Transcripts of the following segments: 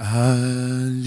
安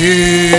Yeah.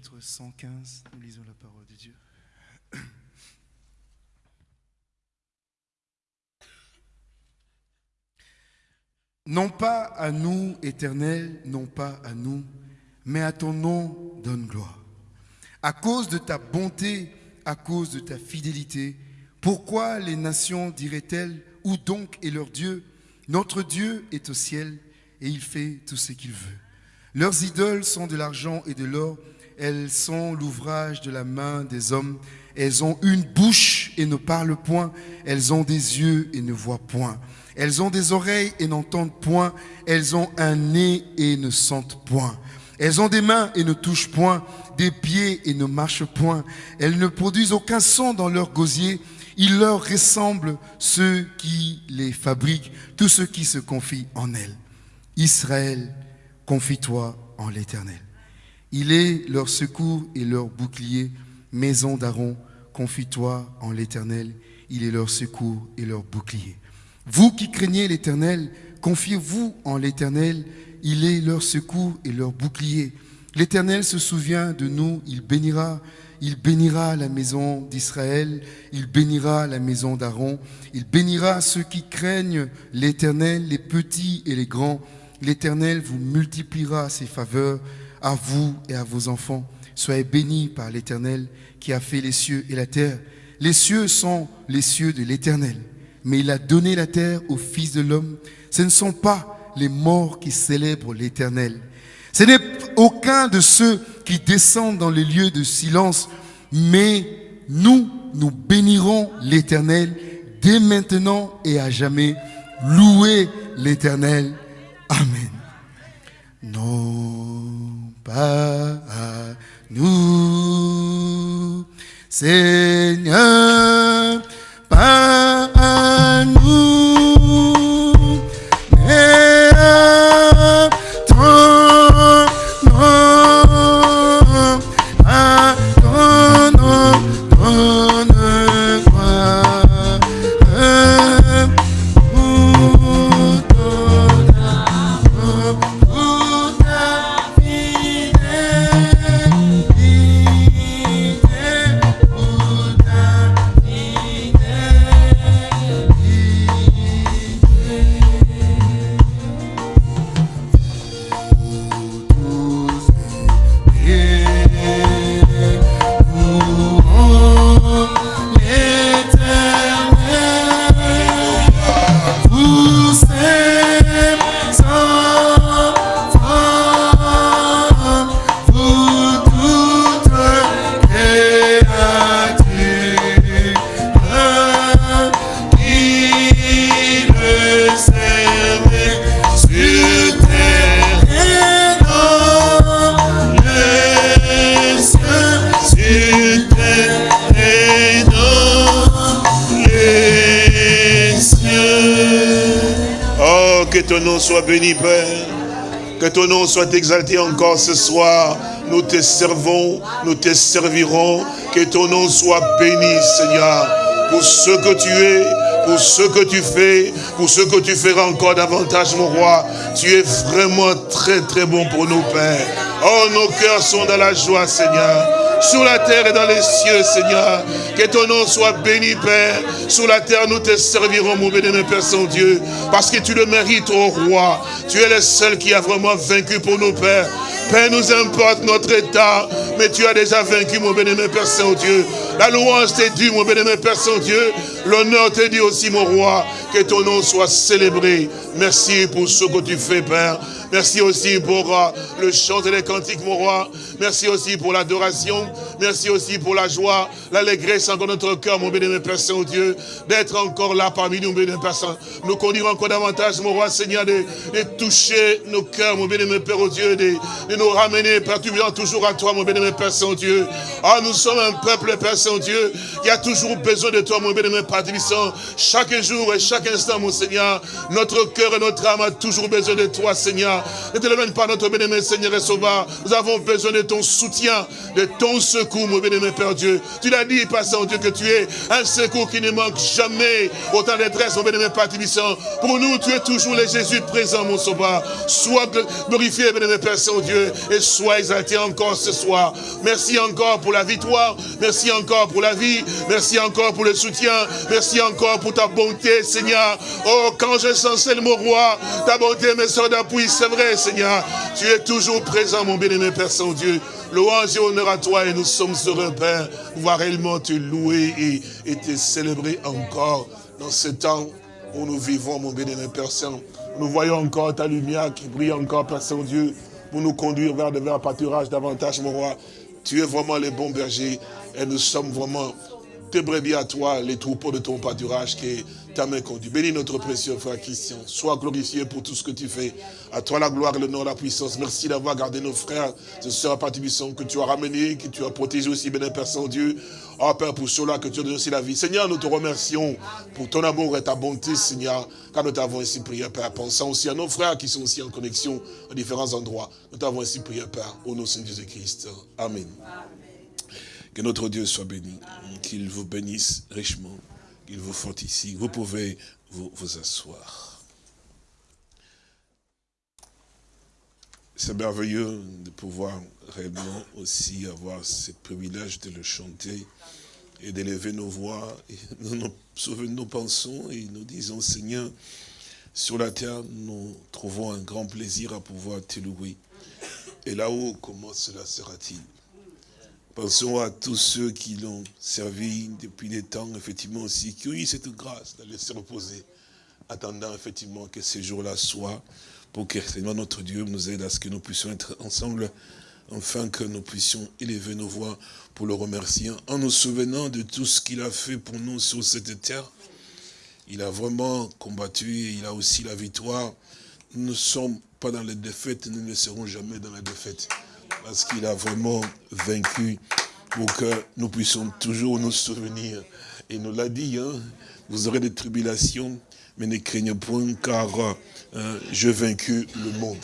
Chapitre 115, nous lisons la parole de Dieu. Non pas à nous, éternel, non pas à nous, mais à ton nom donne gloire. À cause de ta bonté, à cause de ta fidélité, pourquoi les nations diraient-elles, où donc est leur Dieu? Notre Dieu est au ciel et il fait tout ce qu'il veut. Leurs idoles sont de l'argent et de l'or. Elles sont l'ouvrage de la main des hommes. Elles ont une bouche et ne parlent point. Elles ont des yeux et ne voient point. Elles ont des oreilles et n'entendent point. Elles ont un nez et ne sentent point. Elles ont des mains et ne touchent point, des pieds et ne marchent point. Elles ne produisent aucun son dans leur gosier. Il leur ressemble ceux qui les fabriquent, tous ceux qui se confient en elles. Israël, confie-toi en l'Éternel. Il est leur secours et leur bouclier, maison d'Aaron, confie-toi en l'Éternel. Il est leur secours et leur bouclier. Vous qui craignez l'Éternel, confiez-vous en l'Éternel. Il est leur secours et leur bouclier. L'Éternel se souvient de nous, il bénira. Il bénira la maison d'Israël, il bénira la maison d'Aaron, il bénira ceux qui craignent l'Éternel, les petits et les grands. L'Éternel vous multipliera ses faveurs à vous et à vos enfants. Soyez bénis par l'Éternel qui a fait les cieux et la terre. Les cieux sont les cieux de l'Éternel, mais il a donné la terre au Fils de l'homme. Ce ne sont pas les morts qui célèbrent l'Éternel. Ce n'est aucun de ceux qui descendent dans les lieux de silence, mais nous, nous bénirons l'Éternel dès maintenant et à jamais. Louez l'Éternel. Amen. Pas à nous, Seigneur, pas à nous, nom soit béni, Père. Que ton nom soit exalté encore ce soir. Nous te servons, nous te servirons. Que ton nom soit béni, Seigneur, pour ce que tu es, pour ce que tu fais, pour ce que tu feras encore davantage, mon roi. Tu es vraiment très, très bon pour nous, Père. Oh, nos cœurs sont dans la joie, Seigneur sur la terre et dans les cieux, Seigneur. Que ton nom soit béni, Père. Sur la terre, nous te servirons, mon béni, Père Saint-Dieu, parce que tu le mérites, ô roi. Tu es le seul qui a vraiment vaincu pour nous, Père. Père, nous importe notre état, mais tu as déjà vaincu, mon béni, Père Saint-Dieu. La louange t'est due, mon béni, Père Saint-Dieu. L'honneur t'est dû aussi, mon roi. Que ton nom soit célébré. Merci pour ce que tu fais, Père. Merci aussi pour le chant et les cantiques, mon roi. Merci aussi pour l'adoration. Merci aussi pour la joie, l'allégresse encore notre cœur, mon bénémoine Père Saint-Dieu, d'être encore là parmi nous, mon bénémoine Père Saint. Nous conduire encore davantage, mon roi Seigneur, de, toucher nos cœurs, mon bénémoine Père, oh Dieu, nous ramener, Père, tu viens toujours à toi, mon bénémoine Père Saint-Dieu. Ah, nous sommes un peuple, Père Saint-Dieu, qui a toujours besoin de toi, mon bénémoine Père Tibissant. Chaque jour et chaque instant, mon Seigneur, notre cœur et notre âme a toujours besoin de toi, Seigneur. Ne te l'éloigne pas, notre bénémoine Seigneur et Sauveur. Nous avons besoin de ton soutien, de ton secours, mon bénémoine Père Dieu. Tu l'as dit, Père Saint-Dieu, que tu es un secours qui ne manque jamais. Autant détresse, mon bénémoine Père Tibissant. Pour nous, tu es toujours le Jésus présent, mon Sauveur. Sois glorifié, bénémoine Père Saint-Dieu, et sois exalté encore ce soir. Merci encore pour la victoire. Merci encore pour la vie. Merci encore pour le soutien. Merci encore pour ta bonté, Seigneur. Oh, quand je sens mon roi, ta bonté me sort d'appui, c'est vrai, Seigneur. Tu es toujours présent, mon bien-aimé Père Saint-Dieu. Louange et honneur à toi et nous sommes heureux, Père, pouvoir réellement te louer et, et te célébrer encore dans ce temps où nous vivons, mon bien-aimé Père Saint. Nous voyons encore ta lumière qui brille encore, Père Saint-Dieu, pour nous conduire vers de verts pâturages davantage, mon roi. Tu es vraiment le bon berger et nous sommes vraiment tes brebis à toi, les troupeaux de ton pâturage qui ta main conduit. Bénis notre précieux frère Christian. Sois glorifié pour tout ce que tu fais. À toi la gloire, le nom, la puissance. Merci d'avoir gardé nos frères, ce sœurs Patibisson que tu as ramenés, que tu as protégé aussi, béni Père Saint-Dieu. Oh Père, pour cela que tu as donné aussi la vie. Seigneur, nous te remercions pour ton amour et ta bonté, Seigneur, car nous t'avons ainsi prié, Père. Pensant aussi à nos frères qui sont aussi en connexion à différents endroits. Nous t'avons ainsi prié, Père, au nom de Jésus-Christ. Amen. Que notre Dieu soit béni, qu'il vous bénisse richement, qu'il vous fortifie. Vous pouvez vous, asseoir. C'est merveilleux de pouvoir réellement aussi avoir ce privilège de le chanter et d'élever nos voix. Et nous nous pensons et nous disons, Seigneur, sur la terre, nous trouvons un grand plaisir à pouvoir te louer. Et là-haut, comment cela sera-t-il? Pensons à tous ceux qui l'ont servi depuis des temps, effectivement aussi, qui ont eu cette grâce d'aller se reposer, attendant effectivement que ces jours-là soient, pour que Seigneur notre Dieu nous aide à ce que nous puissions être ensemble, afin que nous puissions élever nos voix pour le remercier, en nous souvenant de tout ce qu'il a fait pour nous sur cette terre. Il a vraiment combattu et il a aussi la victoire. Nous ne sommes pas dans la défaite, nous ne serons jamais dans la défaite. Parce qu'il a vraiment vaincu pour que nous puissions toujours nous souvenir. Il nous l'a dit, hein, vous aurez des tribulations, mais ne craignez point, car euh, je vaincu le monde.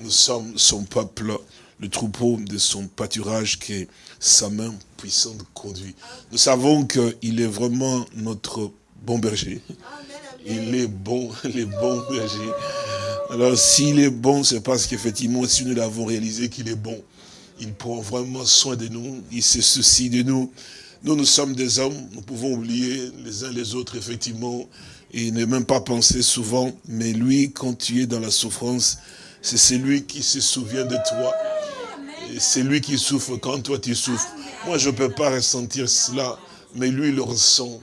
Nous sommes son peuple, le troupeau de son pâturage que sa main puissante conduit. Nous savons qu'il est vraiment notre bon berger. Il est bon, les bons bergers. Alors s'il est bon, c'est parce qu'effectivement, si nous l'avons réalisé qu'il est bon, il prend vraiment soin de nous, il se soucie de nous. Nous, nous sommes des hommes, nous pouvons oublier les uns les autres, effectivement, et ne même pas penser souvent, mais lui, quand tu es dans la souffrance, c'est celui qui se souvient de toi. C'est lui qui souffre quand toi tu souffres. Moi, je ne peux pas ressentir cela, mais lui, le ressent.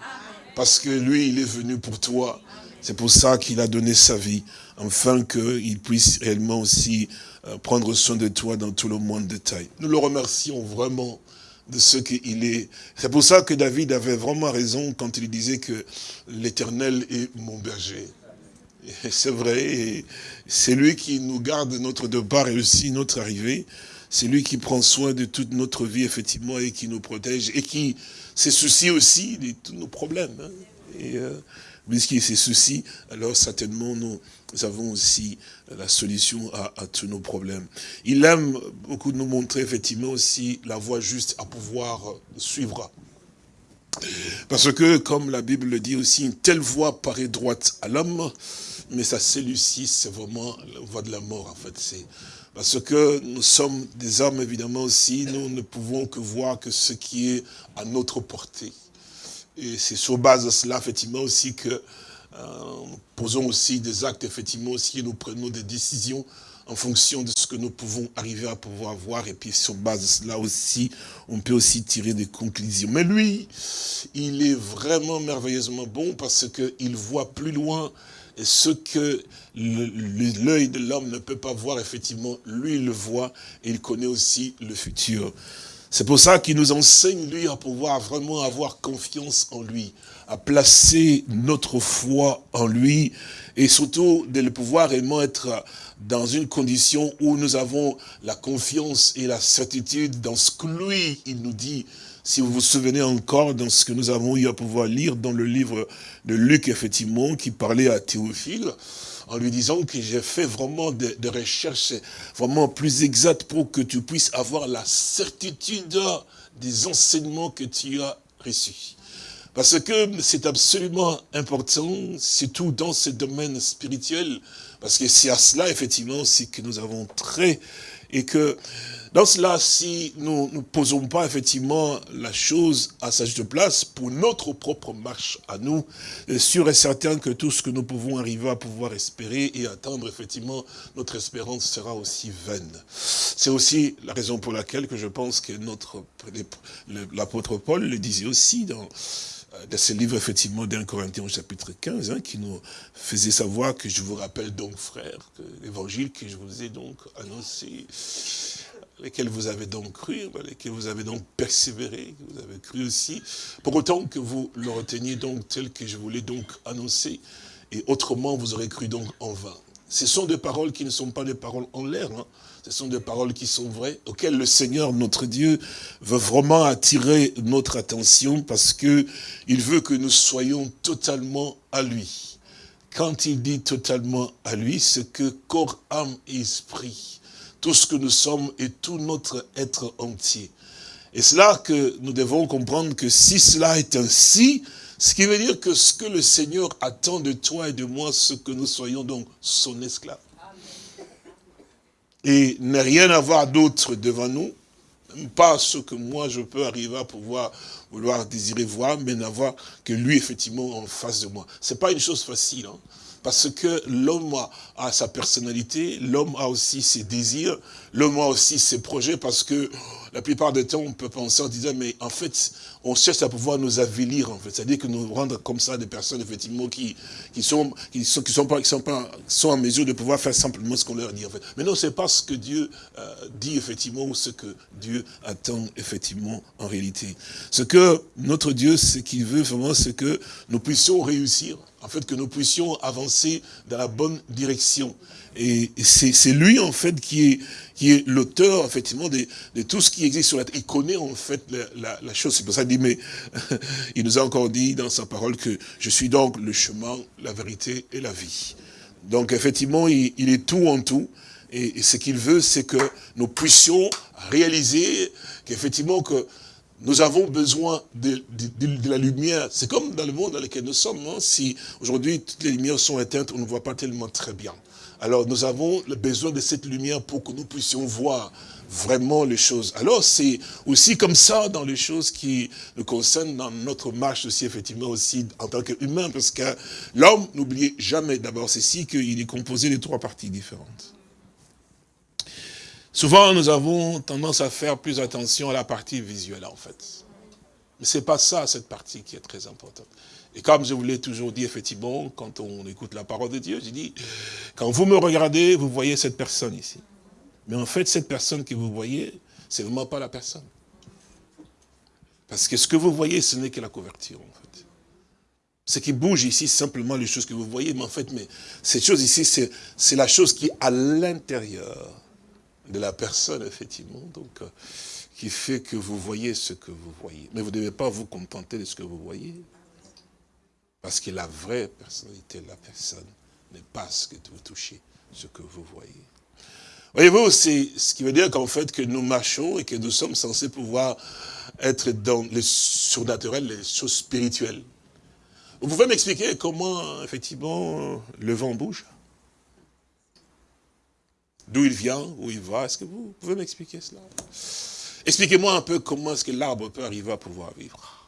Parce que lui, il est venu pour toi. C'est pour ça qu'il a donné sa vie, afin qu'il puisse réellement aussi euh, prendre soin de toi dans tout le monde détail. Nous le remercions vraiment de ce qu'il est. C'est pour ça que David avait vraiment raison quand il disait que l'éternel est mon berger. C'est vrai, c'est lui qui nous garde notre départ et aussi notre arrivée. C'est lui qui prend soin de toute notre vie, effectivement, et qui nous protège, et qui se soucie aussi de tous nos problèmes. Hein. Et euh, puisqu'il se soucie, alors certainement nous, avons aussi la solution à, tous nos problèmes. Il aime beaucoup nous montrer effectivement aussi la voie juste à pouvoir suivre. Parce que, comme la Bible le dit aussi, une telle voie paraît droite à l'homme, mais sa celui-ci, c'est vraiment la voie de la mort, en fait. Parce que nous sommes des hommes, évidemment, aussi, nous ne pouvons que voir que ce qui est à notre portée. Et c'est sur base de cela, effectivement, aussi que euh, nous posons aussi des actes, effectivement, et nous prenons des décisions en fonction de ce que nous pouvons arriver à pouvoir voir. Et puis, sur base de cela aussi, on peut aussi tirer des conclusions. Mais lui, il est vraiment merveilleusement bon parce qu'il voit plus loin ce que l'œil de l'homme ne peut pas voir, effectivement, lui, il le voit et il connaît aussi le futur. C'est pour ça qu'il nous enseigne, lui, à pouvoir vraiment avoir confiance en lui, à placer notre foi en lui, et surtout de le pouvoir réellement être dans une condition où nous avons la confiance et la certitude dans ce que lui, il nous dit, si vous vous souvenez encore dans ce que nous avons eu à pouvoir lire dans le livre de Luc, effectivement, qui parlait à Théophile, en lui disant que j'ai fait vraiment des, recherches vraiment plus exactes pour que tu puisses avoir la certitude des enseignements que tu as reçus. Parce que c'est absolument important, surtout dans ce domaine spirituel, parce que c'est à cela, effectivement, aussi que nous avons très et que dans cela, si nous ne posons pas effectivement la chose à sa juste place pour notre propre marche à nous, sûr et certain que tout ce que nous pouvons arriver à pouvoir espérer et attendre, effectivement, notre espérance sera aussi vaine. C'est aussi la raison pour laquelle que je pense que notre l'apôtre Paul le disait aussi dans euh, dans ce livre, effectivement, d'un Corinthiens au chapitre 15, hein, qui nous faisait savoir que je vous rappelle donc, frères, que l'évangile que je vous ai donc annoncé, lesquels vous avez donc cru, lesquels vous avez donc persévéré, que vous avez cru aussi, pour autant que vous le reteniez donc tel que je vous l'ai donc annoncé, et autrement vous aurez cru donc en vain. Ce sont des paroles qui ne sont pas des paroles en l'air, hein. Ce sont des paroles qui sont vraies, auxquelles le Seigneur, notre Dieu, veut vraiment attirer notre attention parce que il veut que nous soyons totalement à lui. Quand il dit totalement à lui, c'est que corps, âme et esprit, tout ce que nous sommes et tout notre être entier. Et c'est là que nous devons comprendre que si cela est ainsi, ce qui veut dire que ce que le Seigneur attend de toi et de moi, c'est que nous soyons donc son esclave. Et ne rien avoir d'autre devant nous, pas ce que moi je peux arriver à pouvoir vouloir désirer voir, mais n'avoir que lui effectivement en face de moi. C'est pas une chose facile, hein, parce que l'homme a sa personnalité, l'homme a aussi ses désirs, l'homme a aussi ses projets, parce que la plupart du temps, on peut penser en disant, mais en fait, on cherche à pouvoir nous avilir, en fait. C'est-à-dire que nous rendre comme ça des personnes, effectivement, qui, qui sont, qui sont, qui sont pas, qui sont pas, sont en mesure de pouvoir faire simplement ce qu'on leur dit, en fait. Mais non, c'est pas ce que Dieu euh, dit, effectivement, ou ce que Dieu attend, effectivement, en réalité. Ce que notre Dieu, ce qu'il veut vraiment, c'est que nous puissions réussir, en fait, que nous puissions avancer dans la bonne direction. Et c'est lui, en fait, qui est, l'auteur, effectivement, de, de, tout ce qui existe sur la terre. Il connaît, en fait, la, chose. C'est pour ça qu'il dit, mais il nous a encore dit dans sa parole que je suis donc le chemin, la vérité et la vie. Donc, effectivement, il, est tout en tout. Et ce qu'il veut, c'est que nous puissions réaliser qu'effectivement, que nous avons besoin de, de, de la lumière. C'est comme dans le monde dans lequel nous sommes. Hein. Si aujourd'hui toutes les lumières sont éteintes, on ne voit pas tellement très bien. Alors nous avons besoin de cette lumière pour que nous puissions voir vraiment les choses. Alors c'est aussi comme ça dans les choses qui nous concernent dans notre marche aussi, effectivement aussi en tant qu'humain, parce que l'homme, n'oubliez jamais d'abord ceci, qu'il est composé de trois parties différentes. Souvent, nous avons tendance à faire plus attention à la partie visuelle, en fait. Mais c'est pas ça, cette partie qui est très importante. Et comme je vous l'ai toujours dit, effectivement, quand on écoute la parole de Dieu, je dis, quand vous me regardez, vous voyez cette personne ici. Mais en fait, cette personne que vous voyez, c'est vraiment pas la personne. Parce que ce que vous voyez, ce n'est que la couverture, en fait. Ce qui bouge ici, simplement les choses que vous voyez, mais en fait, mais cette chose ici, c'est la chose qui est à l'intérieur de la personne, effectivement, donc, euh, qui fait que vous voyez ce que vous voyez. Mais vous ne devez pas vous contenter de ce que vous voyez. Parce que la vraie personnalité de la personne n'est pas ce que vous touchez, ce que vous voyez. Voyez-vous, c'est ce qui veut dire qu'en fait, que nous marchons et que nous sommes censés pouvoir être dans les surnaturels, les choses spirituelles. Vous pouvez m'expliquer comment, effectivement, le vent bouge? D'où il vient, où il va Est-ce que vous pouvez m'expliquer cela? Expliquez-moi un peu comment est-ce que l'arbre peut arriver à pouvoir vivre.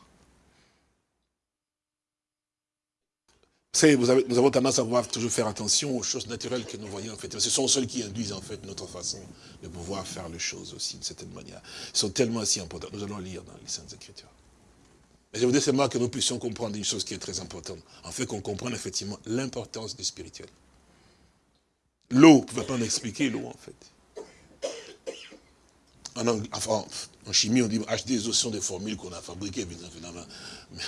savez, vous avez, nous avons tendance à vouloir toujours faire attention aux choses naturelles que nous voyons en fait. Ce sont celles qui induisent en fait notre façon de pouvoir faire les choses aussi, d'une certaine manière. Ils sont tellement si importants. Nous allons lire dans les Saintes Écritures. Mais je voudrais seulement que nous puissions comprendre une chose qui est très importante. En fait, qu'on comprenne effectivement l'importance du spirituel. L'eau, vous ne pouvez pas m'expliquer l'eau en fait. En, chimie, on dit acheter des sont des formules qu'on a fabriquées.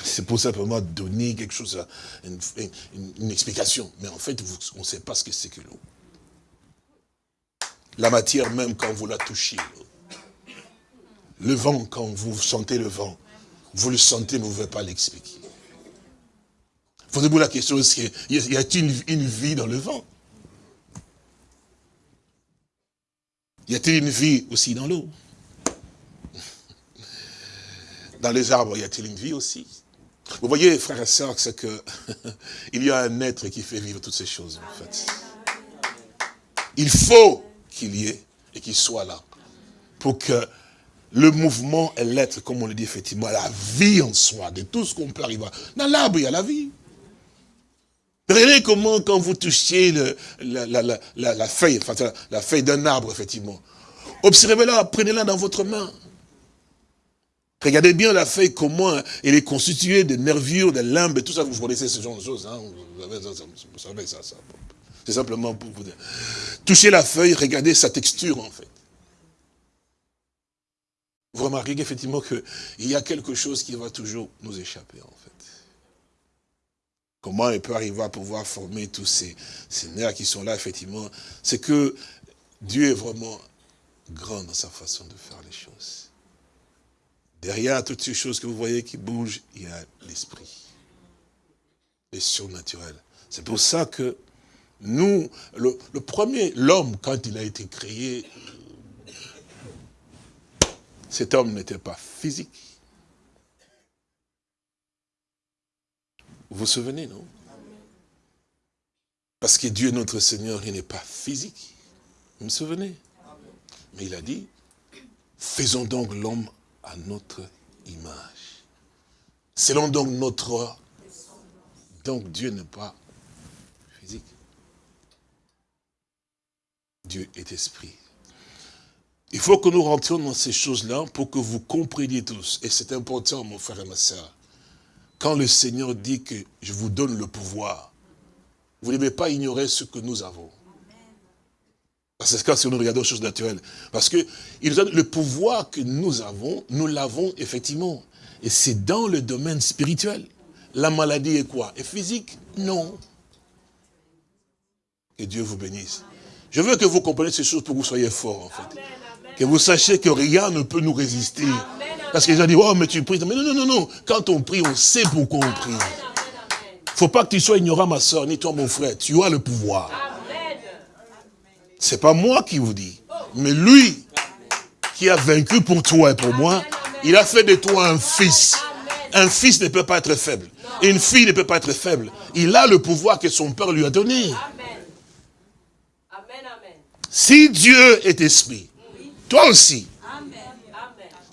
C'est pour simplement donner quelque chose, une, une, une explication. Mais en fait, on ne sait pas ce que c'est que l'eau. La matière même, quand vous la touchez, le vent, quand vous sentez le vent, vous le sentez, mais vous ne pouvez pas l'expliquer. Posez-vous la question, y a-t-il une vie dans le vent? Y a-t-il une vie aussi dans l'eau Dans les arbres, y a-t-il une vie aussi? Vous voyez, frères et sœurs, c'est que il y a un être qui fait vivre toutes ces choses, en fait. Il faut qu'il y ait et qu'il soit là pour que le mouvement et l'être, comme on le dit effectivement, la vie en soi, de tout ce qu'on peut arriver. Dans l'arbre, il y a la vie. Regardez comment, quand vous touchiez le, la, feuille, enfin, la feuille d'un arbre, effectivement. Observez-la, prenez-la dans votre main. Regardez bien la feuille, comment elle est constituée de nervures, de limbes, tout ça, vous connaissez ce genre de choses, hein, vous savez ça, ça. C'est simplement pour vous dire. Touchez la feuille, regardez sa texture, en fait. Vous remarquez qu'effectivement, qu'il y a quelque chose qui va toujours nous échapper, en fait. Comment il peut arriver à pouvoir former tous ces, nerfs qui sont là, effectivement C'est que Dieu est vraiment grand dans sa façon de faire les choses. Derrière toutes ces choses que vous voyez qui bougent, il y a l'esprit. Les surnaturel. C'est pour ça que nous, le, le premier, l'homme, quand il a été créé, cet homme n'était pas physique. Vous vous souvenez, non? Parce que Dieu, notre Seigneur, il n'est pas physique. Vous me souvenez? Mais il a dit, faisons donc l'homme à notre image. Selon donc notre... Donc Dieu n'est pas physique. Dieu est esprit. Il faut que nous rentrions dans ces choses-là pour que vous compreniez tous. Et c'est important, mon frère et ma soeur. Quand le Seigneur dit que je vous donne le pouvoir, vous ne devez pas ignorer ce que nous avons. C'est ce que si nous regardons les choses naturelles. Parce que il donne le pouvoir que nous avons, nous l'avons effectivement. Et c'est dans le domaine spirituel. La maladie est quoi? Est physique? Non. Que Dieu vous bénisse. Je veux que vous compreniez ces choses pour que vous soyez forts, en fait. Que vous sachiez que rien ne peut nous résister. Parce que les gens disent, oh, mais tu pries. Mais non, non, non, non. Quand on prie, on sait pourquoi on prie. faut pas que tu sois ignorant, ma soeur, ni toi, mon frère. Tu as le pouvoir. C'est pas moi qui vous dis, mais lui qui a vaincu pour toi et pour moi, il a fait de toi un fils. Un fils ne peut pas être faible. Une fille ne peut pas être faible. Il a le pouvoir que son père lui a donné. Si Dieu est esprit, toi aussi,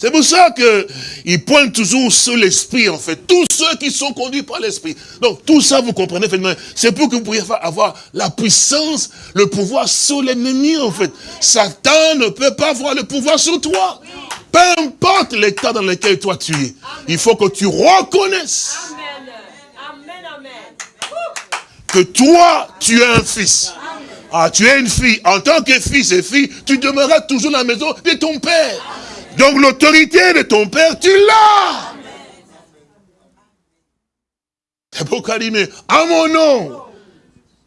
c'est pour ça qu'il pointe toujours sur l'esprit, en fait. Tous ceux qui sont conduits par l'esprit. Donc, tout ça, vous comprenez, c'est pour que vous puissiez avoir la puissance, le pouvoir sur l'ennemi, en fait. Satan ne peut pas avoir le pouvoir sur toi. Peu importe l'état dans lequel toi tu es. Il faut que tu reconnaisses que toi, tu es un fils. Ah, tu es une fille. En tant que fils et fille, tu demeureras toujours dans la maison de ton père. Donc l'autorité de ton père, tu l'as. C'est pourquoi il dit, mais à mon nom,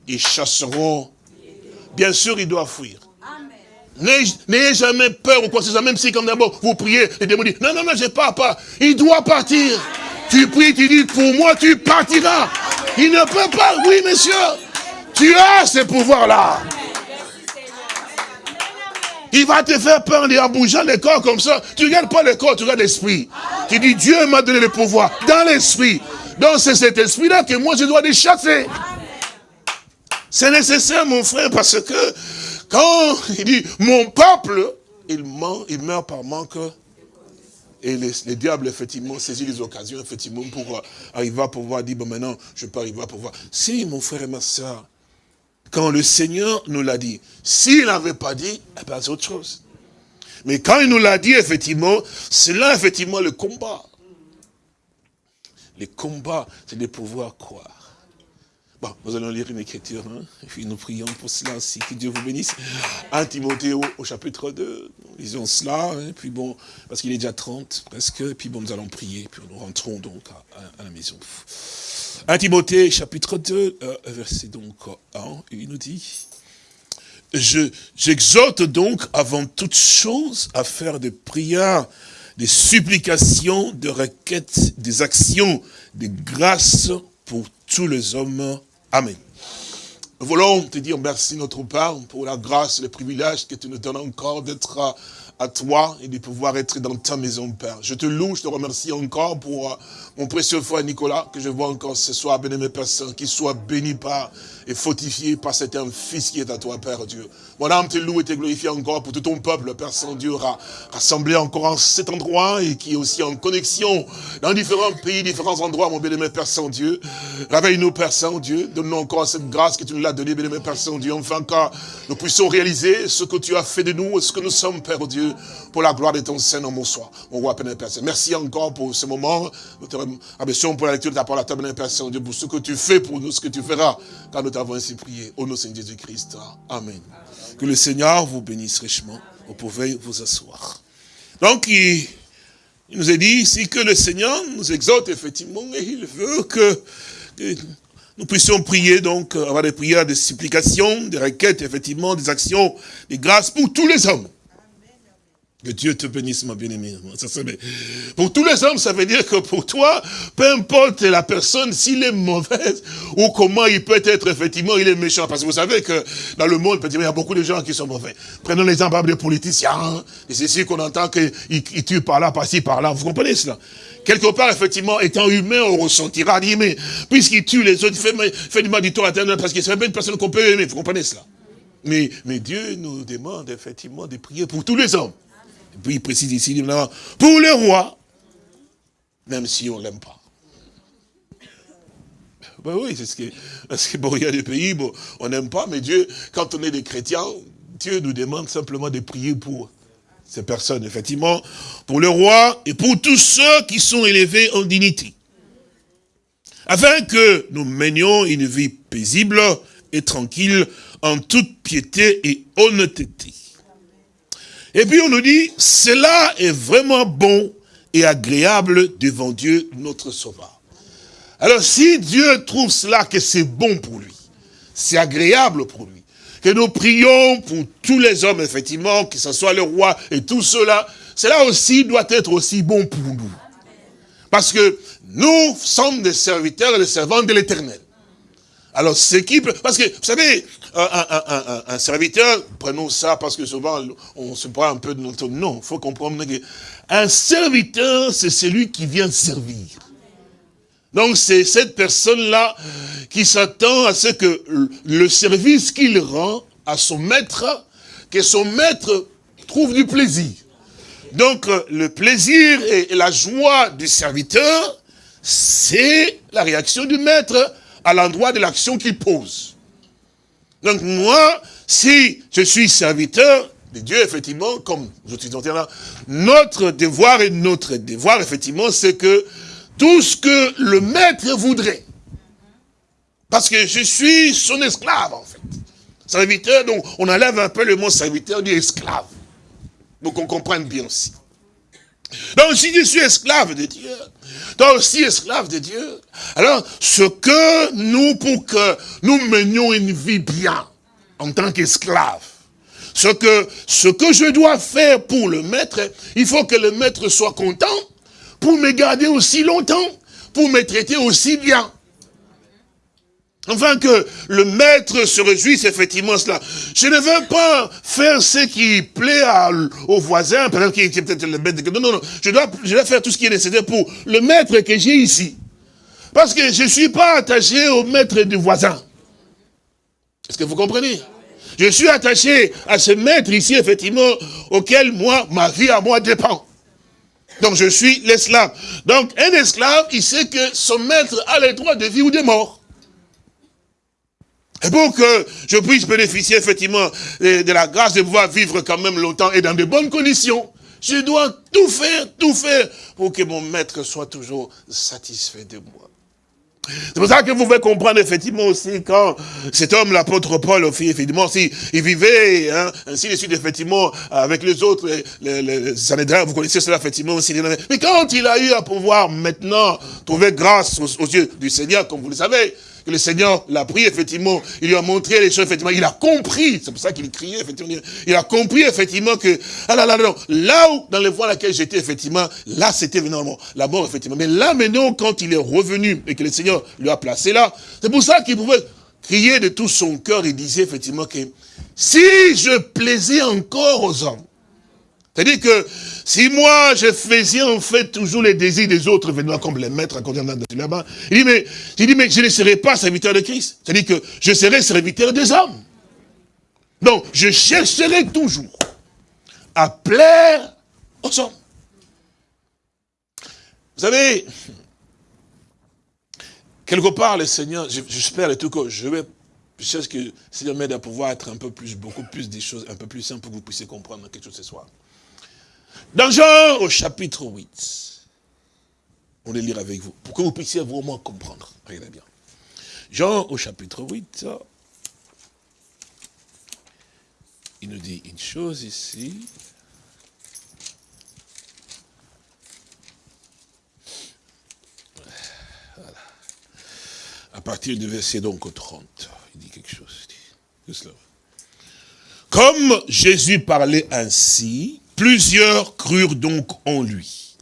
ils chasseront. Bien sûr, ils doivent fuir. N'ayez jamais peur ou quoi que ce soit, même si comme d'abord vous priez, les démons disent, non, non, non, je pars pas. Il doit partir. Tu pries, tu dis, pour moi, tu partiras. Il ne peut pas, oui, monsieur. Tu as ce pouvoir-là. Il va te faire peur en bougeant le corps comme ça. Tu ne regardes pas le corps, tu regardes l'esprit. Tu dis, Dieu m'a donné le pouvoir dans l'esprit. Donc c'est cet esprit-là que moi je dois les chasser. C'est nécessaire, mon frère, parce que quand il dit, mon peuple, il, ment, il meurt par manque. Et les, diables, effectivement, saisissent les occasions, effectivement, pour arriver à pouvoir dire, bon, maintenant, je peux arriver à pouvoir. Si, mon frère et ma soeur, quand le Seigneur nous l'a dit. S'il n'avait pas dit, eh ben, c'est autre chose. Mais quand il nous l'a dit, effectivement, c'est là, effectivement, le combat. Les combats, c'est de pouvoir croire. Bon, nous allons lire une écriture, hein, et puis nous prions pour cela aussi, que Dieu vous bénisse. 1 Timothée au, chapitre 2, nous lisons cela, hein, puis bon, parce qu'il est déjà 30 presque, et puis bon, nous allons prier, puis nous rentrons donc à la maison. 1 Timothée chapitre 2, euh, verset donc 1, il nous dit, J'exhorte donc avant toute chose à faire des prières, des supplications, des requêtes, des actions, des grâces pour tous les hommes. Amen. Nous voulons te dire merci notre Père pour la grâce, le privilège que tu nous donnes encore d'être à toi et de pouvoir être dans ta maison, Père. Je te loue, je te remercie encore pour euh, mon précieux frère Nicolas, que je vois encore ce soir, béni personnes, qui soit béni par et fortifié par cet un fils qui est à toi, Père Dieu. Mon âme te loue et te glorifie encore pour tout ton peuple, Père Saint-Dieu, rassemblé encore en cet endroit et qui est aussi en connexion dans différents pays, différents endroits, mon béni Père Saint-Dieu. Réveille-nous, Père Saint-Dieu, donne-nous encore cette grâce que tu nous l'as donnée, béni Père Saint-Dieu, enfin que nous puissions réaliser ce que tu as fait de nous et ce que nous sommes, Père Dieu, pour la gloire de ton Saint-Nom, mon soir, mon roi, Père Saint. Merci encore pour ce moment. Nous te remercions pour la lecture de ta parole, ta Père Saint-Dieu, pour ce que tu fais pour nous, ce que tu feras, quand nous t'avons ainsi prié. Au nom de Jésus-Christ. Amen. Que le Seigneur vous bénisse richement. Vous pouvez vous asseoir. Donc, il, nous a dit ici que le Seigneur nous exhorte effectivement et il veut que, nous puissions prier, donc, avoir des prières, des supplications, des requêtes, effectivement, des actions, des grâces pour tous les hommes. Que Dieu te bénisse, ma bien-aimée. Pour tous les hommes, ça veut dire que pour toi, peu importe la personne, s'il est mauvaise, ou comment il peut être, effectivement, il est méchant. Parce que vous savez que dans le monde, il y a beaucoup de gens qui sont mauvais. Prenons l'exemple des politiciens. C'est ici qu'on entend qu'ils tuent par là, par-ci, par-là. Vous comprenez cela? Quelque part, effectivement, étant humain, on ressentira, dit, mais puisqu'il tue les autres, fait, fait du mal du tort à parce qu'il ne serait pas une personne qu'on peut aimer. Vous comprenez cela? Mais, mais Dieu nous demande effectivement de prier pour tous les hommes. Il précise ici, pour le roi, même si on ne l'aime pas. Ben oui, c'est ce que, parce que bon, il y a des pays, bon, on n'aime pas, mais Dieu, quand on est des chrétiens, Dieu nous demande simplement de prier pour ces personnes, effectivement, pour le roi et pour tous ceux qui sont élevés en dignité. Afin que nous menions une vie paisible et tranquille en toute piété et honnêteté. Et puis on nous dit, cela est vraiment bon et agréable devant Dieu, notre Sauveur. Alors si Dieu trouve cela que c'est bon pour lui, c'est agréable pour lui, que nous prions pour tous les hommes, effectivement, que ce soit le roi et tout cela, cela aussi doit être aussi bon pour nous. Parce que nous sommes des serviteurs et des servants de l'éternel. Alors, ce qui peut... Parce que, vous savez, un, serviteur, prenons ça parce que souvent, on se prend un peu de notre... Non, il faut comprendre qu'un serviteur, c'est celui qui vient servir. Donc, c'est cette personne-là qui s'attend à ce que le service qu'il rend à son maître, que son maître trouve du plaisir. Donc, le plaisir et la joie du serviteur, c'est la réaction du maître à l'endroit de l'action qu'il pose. Donc moi, si je suis serviteur de Dieu, effectivement, comme je suis là, notre devoir et notre devoir, effectivement, c'est que tout ce que le maître voudrait, parce que je suis son esclave, en fait. Serviteur, donc on enlève un peu le mot serviteur du esclave. Pour qu'on comprenne bien aussi. Donc si je suis esclave de Dieu, toi aussi esclave de Dieu, alors ce que nous, pour que nous menions une vie bien, en tant qu'esclave, ce que, ce que je dois faire pour le maître, il faut que le maître soit content pour me garder aussi longtemps, pour me traiter aussi bien. Enfin que le maître se réjouisse effectivement cela. Je ne veux pas faire ce qui plaît à, au voisin, par exemple, qui est peut-être le maître. Non, non, non. Je dois, je dois faire tout ce qui est nécessaire pour le maître que j'ai ici. Parce que je ne suis pas attaché au maître du voisin. Est-ce que vous comprenez? Je suis attaché à ce maître ici, effectivement, auquel moi, ma vie à moi dépend. Donc je suis l'esclave. Donc un esclave, il sait que son maître a les droits de vie ou de mort. Et pour que je puisse bénéficier effectivement de la grâce de pouvoir vivre quand même longtemps et dans de bonnes conditions, je dois tout faire, tout faire pour que mon maître soit toujours satisfait de moi. C'est pour ça que vous pouvez comprendre effectivement aussi quand cet homme, l'apôtre Paul, effectivement, si, il vivait hein, ainsi de suite, effectivement, avec les autres, les, les, les vous connaissez cela effectivement aussi. Mais quand il a eu à pouvoir maintenant trouver grâce aux yeux du Seigneur, comme vous le savez, que le Seigneur l'a pris, effectivement, il lui a montré les choses, effectivement, il a compris, c'est pour ça qu'il criait, effectivement, il a compris, effectivement, que, ah là là, non, là où, dans les voies laquelle j'étais, effectivement, là, c'était vraiment la mort, effectivement. Mais là, maintenant, quand il est revenu et que le Seigneur lui a placé là, c'est pour ça qu'il pouvait crier de tout son cœur, il disait, effectivement, que si je plaisais encore aux hommes, c'est-à-dire que si moi je faisais en fait toujours les désirs des autres, venant comme les maîtres à là-bas, il dit mais, il dit mais je ne serai pas serviteur de Christ. C'est-à-dire que je serai serviteur des hommes. Donc je chercherai toujours à plaire aux hommes. Vous savez, quelque part le Seigneur, j'espère et tout que je vais je cherche que le Seigneur m'aide à pouvoir être un peu plus, beaucoup plus des choses, un peu plus simple pour que vous puissiez comprendre quelque chose ce soir. Dans Jean au chapitre 8, on va lire avec vous, pour que vous puissiez vraiment comprendre. Regardez bien. Jean au chapitre 8, il nous dit une chose ici. Voilà. À partir du verset donc 30, il dit quelque chose. Comme Jésus parlait ainsi, Plusieurs crurent donc en lui.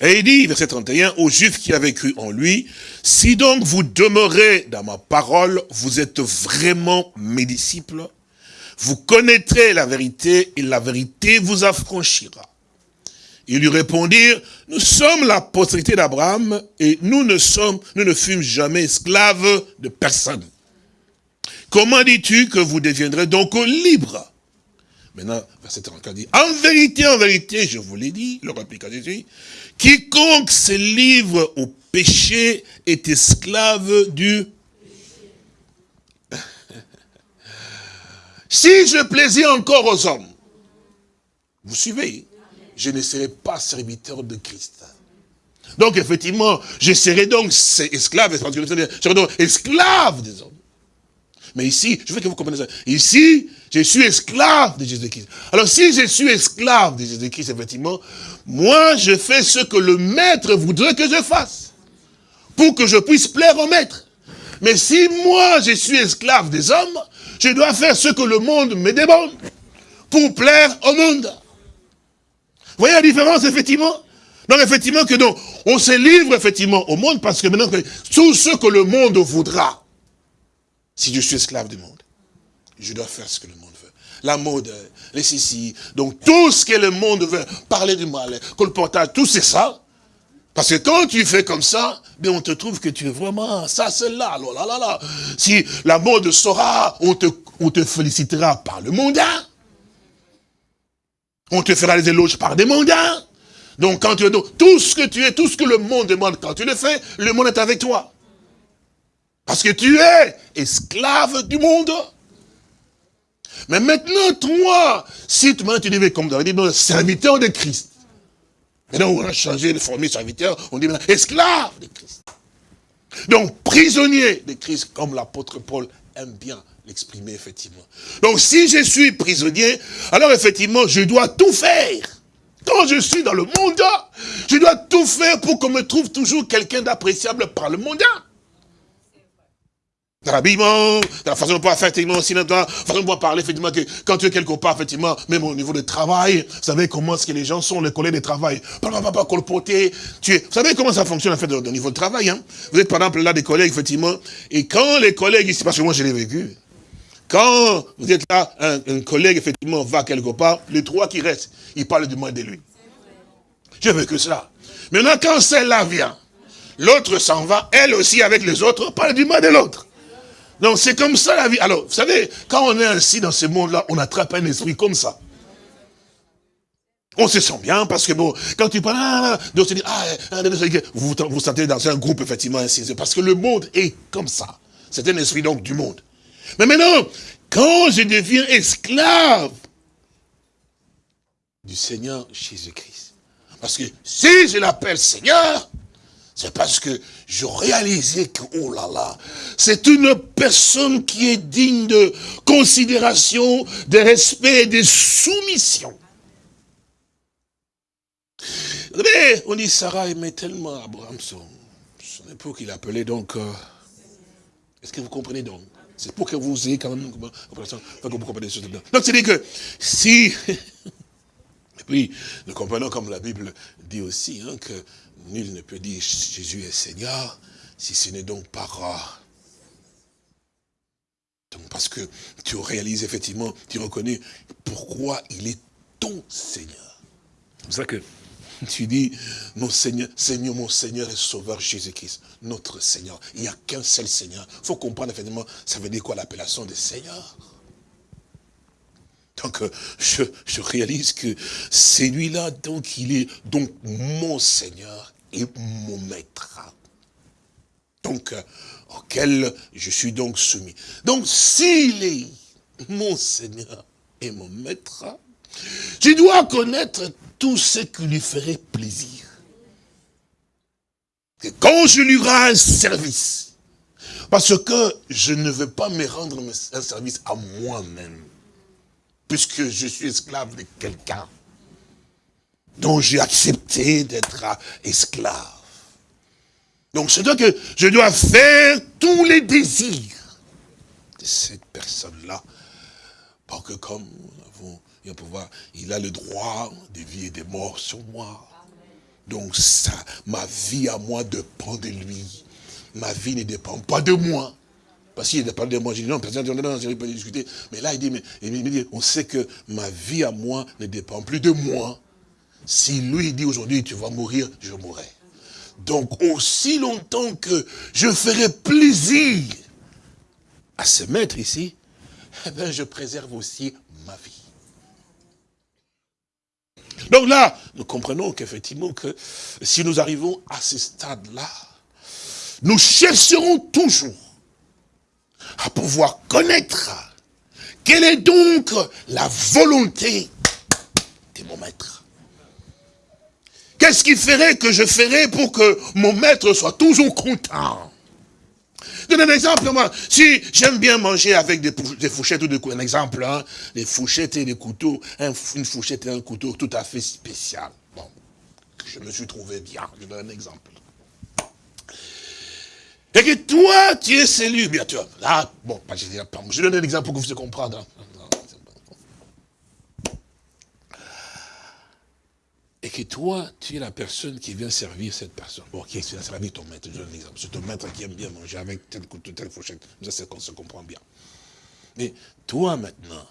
Et il dit, verset 31, aux Juifs qui avaient cru en lui, si donc vous demeurez dans ma parole, vous êtes vraiment mes disciples, vous connaîtrez la vérité et la vérité vous affranchira. Ils lui répondirent, nous sommes la postérité d'Abraham et nous ne sommes, nous ne fûmes jamais esclaves de personne. comment dis-tu que vous deviendrez donc libres Maintenant, verset 34 dit, en vérité, en vérité, je vous l'ai dit, le réplique à Jésus, quiconque se livre au péché est esclave du Si je plaisais encore aux hommes, vous suivez, je ne serai pas serviteur de Christ. Donc effectivement, je serai donc esclave, je serai donc esclave des hommes. Mais ici, je veux que vous compreniez ça. Ici, je suis esclave de Jésus-Christ. Alors si je suis esclave de Jésus-Christ, effectivement, moi je fais ce que le maître voudrait que je fasse. Pour que je puisse plaire au maître. Mais si moi je suis esclave des hommes, je dois faire ce que le monde me demande pour plaire au monde. Vous voyez la différence, effectivement? Donc, effectivement, que donc, on se livre, effectivement, au monde, parce que maintenant, tout ce que le monde voudra, si je suis esclave du monde, je dois faire ce que le monde veut. La mode, les sissi, donc tout ce que le monde veut, parler du mal, colportage, tout c'est ça. Parce que quand tu fais comme ça, on te trouve que tu es vraiment ça, c'est là, là, là, là. Si la mode sera, on te, on te félicitera par le mondain. On te fera les éloges par des mondains. Donc quand tu es tout ce que tu es, tout ce que le monde demande, quand tu le fais, le monde est avec toi. Parce que tu es esclave du monde. Mais maintenant, toi, si tu, tu devais, comme dans dit, serviteur de Christ, Maintenant, on a changé de formule serviteur, on dit maintenant esclave de Christ. Donc, prisonnier de Christ, comme l'apôtre Paul aime bien l'exprimer, effectivement. Donc, si je suis prisonnier, alors effectivement, je dois tout faire. Quand je suis dans le monde, je dois tout faire pour qu'on me trouve toujours quelqu'un d'appréciable par le monde dans l'habillement, dans la façon de pouvoir faire, effectivement, aussi, dans la façon de pouvoir parler, effectivement, que quand tu es quelque part, effectivement, même au niveau du travail, vous savez comment est-ce que les gens sont, les collègues de travail. Pas, pas, pas, colpoter, tu es, vous savez comment ça fonctionne, en fait, au niveau de travail, hein. Vous êtes, par exemple, là, des collègues, effectivement, et quand les collègues parce que moi, je l'ai vécu, quand vous êtes là, un, un, collègue, effectivement, va quelque part, les trois qui restent, ils parlent du moins de lui. J'ai vécu cela. Maintenant, quand celle-là vient, l'autre s'en va, elle aussi, avec les autres, parle du mal de l'autre. Donc c'est comme ça la vie. Alors, vous savez, quand on est ainsi dans ce monde-là, on attrape un esprit comme ça. On se sent bien parce que bon, quand tu parles, ah, ah, ah, ah vous vous sentez dans un groupe effectivement ainsi, parce que le monde est comme ça. C'est un esprit donc du monde. Mais maintenant, quand je deviens esclave du Seigneur Jésus-Christ, parce que si je l'appelle Seigneur, c'est parce que je réalisais que, oh là là, c'est une personne qui est digne de considération, de respect et de soumission. Mais on dit Sarah aimait tellement Abraham, son, son époux qu'il appelait donc... Euh, est-ce que vous comprenez donc? C'est pour que vous ayez quand même... Vous comprenez Donc c'est-à-dire que si... Et puis, nous comprenons comme la Bible dit aussi, hein, que Nul ne peut dire Jésus est Seigneur si ce n'est donc pas rare. Donc parce que tu réalises effectivement, tu reconnais pourquoi il est ton Seigneur. C'est pour ça que tu dis, mon Seigneur, Seigneur, mon Seigneur et Sauveur Jésus-Christ, notre Seigneur. Il n'y a qu'un seul Seigneur. Il faut comprendre effectivement, ça veut dire quoi l'appellation de Seigneur? Donc, je, je, réalise que c'est lui-là, donc, il est donc mon Seigneur et mon maître. Donc, euh, auquel je suis donc soumis. Donc, s'il est mon Seigneur et mon maître, je dois connaître tout ce qui lui ferait plaisir. Et quand je lui rends un service, parce que je ne veux pas me rendre un service à moi-même, puisque je suis esclave de quelqu'un dont j'ai accepté d'être esclave. Donc c'est que je dois faire tous les désirs de cette personne-là, pour que comme nous pouvoir, il a le droit de vie et de mort sur moi. Donc ça, ma vie à moi dépend de lui. Ma vie ne dépend pas de moi. Parce qu'il dépend de moi, je dis non, personne ne peut discuter. Mais là, il dit, mais, il dit, on sait que ma vie à moi ne dépend plus de moi. Si lui dit aujourd'hui, tu vas mourir, je mourrai. Donc, aussi longtemps que je ferai plaisir à ce maître ici, eh bien, je préserve aussi ma vie. Donc là, nous comprenons qu'effectivement, que si nous arrivons à ce stade-là, nous chercherons toujours à pouvoir connaître quelle est donc la volonté de mon maître. Qu'est-ce qui ferait que je ferais pour que mon maître soit toujours content? Donne un exemple, moi. Si j'aime bien manger avec des, fourchettes ou des couteaux, un exemple, hein, des fourchettes et des couteaux, une fourchette et un couteau tout à fait spécial. Bon, je me suis trouvé bien, je donne un exemple. Et que toi, tu es celui, bien sûr. Là, bon, je donne un exemple pour que vous puissiez comprendre. Et que toi, tu es la personne qui vient servir cette personne. Bon, qui vient servir ton maître, je donne un exemple. C'est ton maître qui aime bien manger avec tel couteau, telle fourchette. Ça, c'est qu'on se comprend bien. Mais toi, maintenant,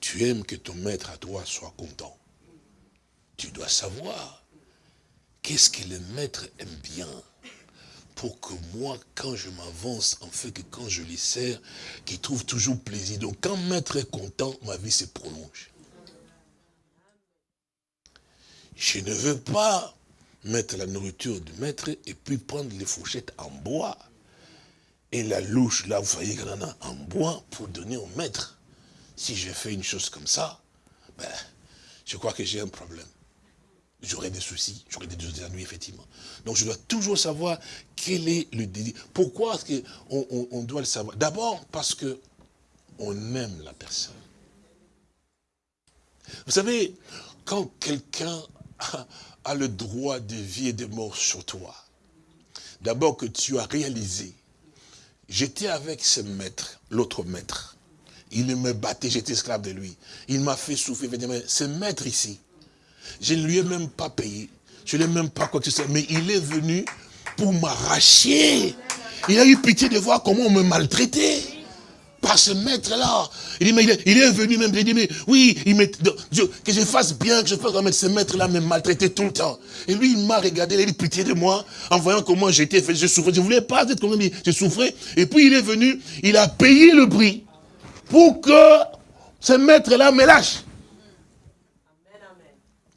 tu aimes que ton maître à toi soit content. Tu dois savoir qu'est-ce que le maître aime bien pour que moi, quand je m'avance, en fait que quand je lui sers, qu'il trouve toujours plaisir. Donc quand maître est content, ma vie se prolonge. Je ne veux pas mettre la nourriture du maître et puis prendre les fourchettes en bois et la louche, là, vous voyez qu'il en a en bois pour donner au maître. Si j'ai fait une chose comme ça, ben, je crois que j'ai un problème. J'aurai des soucis, j'aurai des ennuis, effectivement. Donc je dois toujours savoir quel est le désir. Pourquoi est-ce qu'on on, doit le savoir? D'abord parce que on aime la personne. Vous savez, quand quelqu'un a le droit de vie et de mort sur toi. D'abord que tu as réalisé, j'étais avec ce maître, l'autre maître. Il me battait, j'étais esclave de lui. Il m'a fait souffrir. Ce maître ici, je ne lui ai même pas payé. Je ne l'ai même pas quoi que ce mais il est venu pour m'arracher. Il a eu pitié de voir comment on me maltraitait par ce maître-là. Il dit, il est, venu même, il dit, mais oui, que je fasse bien, que je fasse mettre ce maître-là me maltraiter tout le temps. Et lui, il m'a regardé, il a eu pitié de moi, en voyant comment j'étais fait, je souffrais. Je voulais pas être comme lui, je souffrais. Et puis il est venu, il a payé le prix pour que ce maître-là me lâche.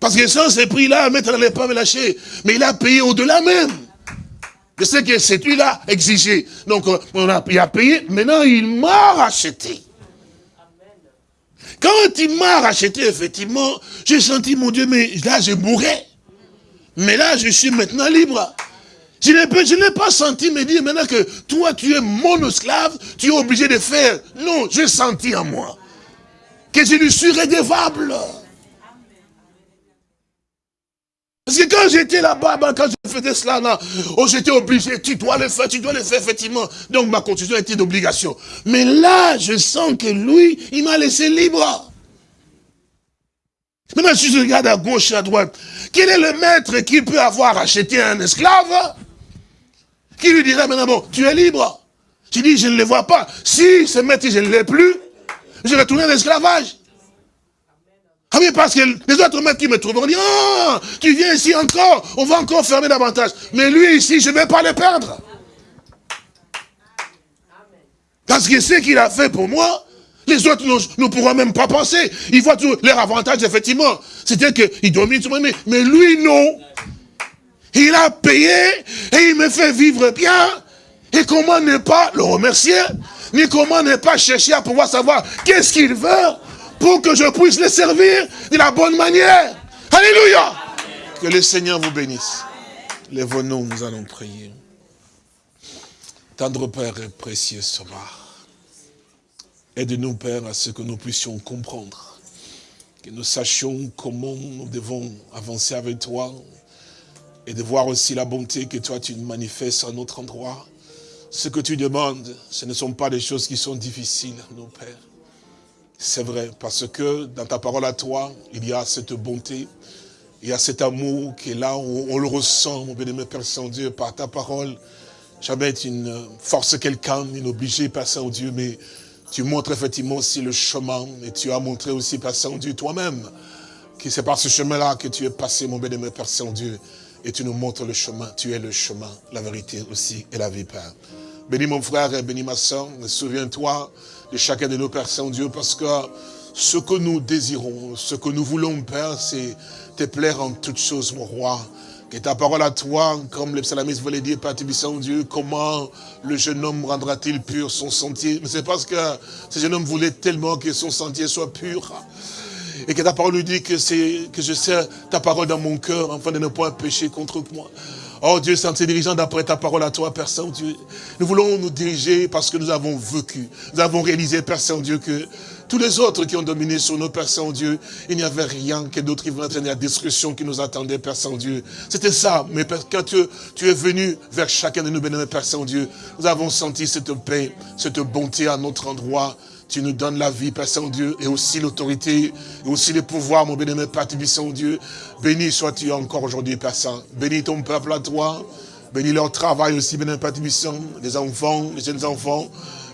Parce que sans ce prix-là, le maître n'allait pas me lâcher. Mais il a payé au-delà même. Je sais que c'est lui-là exigé. Donc, euh, il a payé. Maintenant, il m'a racheté. Quand il m'a racheté, effectivement, j'ai senti, mon Dieu, mais là, je mourrais. Mais là, je suis maintenant libre. Je n'ai pas senti me dire maintenant que toi, tu es mon esclave, tu es obligé de faire. Non, j'ai senti en moi que je lui suis redevable. Parce que quand j'étais là-bas, ben, quand je faisais cela, là, oh, j'étais obligé, tu dois le faire, tu dois le faire, effectivement. Donc ma constitution était d'obligation. Mais là, je sens que lui, il m'a laissé libre. Maintenant, si je regarde à gauche et à droite, quel est le maître qui peut avoir acheté un esclave? Qui lui dirait maintenant, bon, tu es libre. Tu dis, je ne le vois pas. Si ce maître, je ne l'ai plus, je vais tourner l'esclavage. Ah oui, parce que les autres maîtres qui me trouvent vont dire, ah, tu viens ici encore, on va encore fermer davantage. Mais lui ici, je ne vais pas le perdre. Parce que ce qu'il a fait pour moi, les autres ne pourront même pas penser. Ils voient tous leurs avantages, effectivement. C'était qu'il domine tout le monde, mais lui, non. Il a payé et il me fait vivre bien. Et comment ne pas le remercier, ni comment ne pas chercher à pouvoir savoir qu'est-ce qu'il veut? Pour que je puisse les servir de la bonne manière. Alléluia. Que le Seigneur vous bénisse. Lève-nous, nous allons prier. Tendre Père et précieux Sauveur, aide-nous, Père, à ce que nous puissions comprendre, que nous sachions comment nous devons avancer avec toi, et de voir aussi la bonté que toi tu manifestes à notre endroit. Ce que tu demandes, ce ne sont pas des choses qui sont difficiles, nos pères. C'est vrai, parce que dans ta parole à toi, il y a cette bonté, il y a cet amour qui est là, on, on le ressent, mon bien-aimé Père Saint-Dieu, par ta parole. Jamais tu ne forces quelqu'un, ni n'obliger, Père Saint-Dieu, mais tu montres effectivement aussi le chemin, et tu as montré aussi, Père Saint-Dieu, toi-même, que c'est par ce chemin-là que tu es passé, mon bien-aimé Père Saint-Dieu, et tu nous montres le chemin, tu es le chemin, la vérité aussi, et la vie, Père. Bénis mon frère et bénis ma soeur. Souviens-toi de chacun de nos Pères Saint-Dieu, parce que ce que nous désirons, ce que nous voulons, Père, c'est te plaire en toutes choses, mon roi. Que ta parole à toi, comme le psalamiste voulait dire, Père Dieu, comment le jeune homme rendra-t-il pur son sentier? Mais c'est parce que ce jeune homme voulait tellement que son sentier soit pur. Et que ta parole lui dit que c'est que je sais ta parole dans mon cœur, afin de ne pas pécher contre moi. Oh Dieu, c'est en te dirigeant d'après ta parole à toi, Père Saint-Dieu. Nous voulons nous diriger parce que nous avons vécu. Nous avons réalisé, Père Saint-Dieu, que tous les autres qui ont dominé sur nos Père Saint-Dieu, il n'y avait rien que d'autres qui vont entraîner la destruction qui nous attendait, Père Saint-Dieu. C'était ça, mais quand tu, tu, es venu vers chacun de nous, bénis, Père Saint-Dieu, nous avons senti cette paix, cette bonté à notre endroit. Tu nous donnes la vie, Père Saint-Dieu, et aussi l'autorité, et aussi le pouvoir, mon bénémoine Père Saint-Dieu. Béni sois-tu encore aujourd'hui, Père Saint. Bénis ton peuple à toi. Bénis leur travail aussi, bénémoine Père les enfants, les jeunes enfants.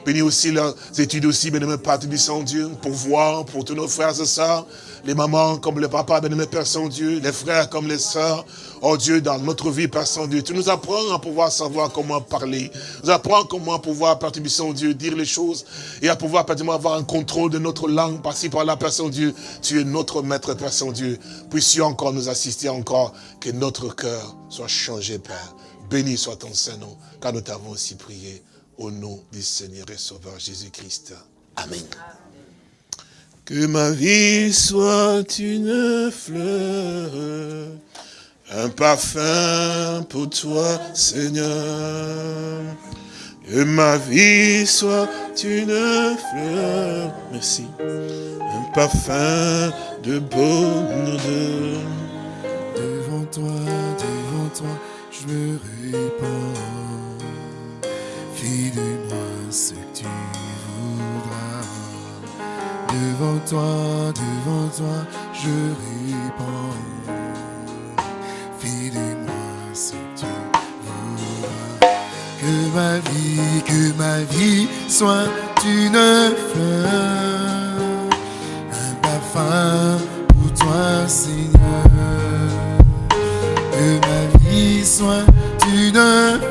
Bénis aussi leurs études aussi, bénémoine Père Saint-Dieu, pour voir, pour tous nos frères et sœurs les mamans comme les papas, bien Père Saint-Dieu, les frères comme les sœurs. Oh Dieu, dans notre vie, Père Saint-Dieu, tu nous apprends à pouvoir savoir comment parler. Nous apprends comment pouvoir, Père Saint-Dieu, dire les choses et à pouvoir, Père avoir un contrôle de notre langue, par-ci, par-là, Père Saint-Dieu. Tu es notre Maître, Père Saint-Dieu. Puissions encore nous assister encore, que notre cœur soit changé, Père. Béni soit ton Saint-Nom, car nous t'avons aussi prié au nom du Seigneur et Sauveur Jésus-Christ. Amen. Que ma vie soit une fleur, un parfum pour toi, Seigneur. Que ma vie soit une fleur, merci, un parfum de bonne odeur. Devant toi, devant toi, je me répands. Fais-moi ce que tu Devant toi, devant toi, je réponds. Ma vie, que ma vie soit une fleur, un parfum pour toi, Seigneur. Que ma vie soit une fleur,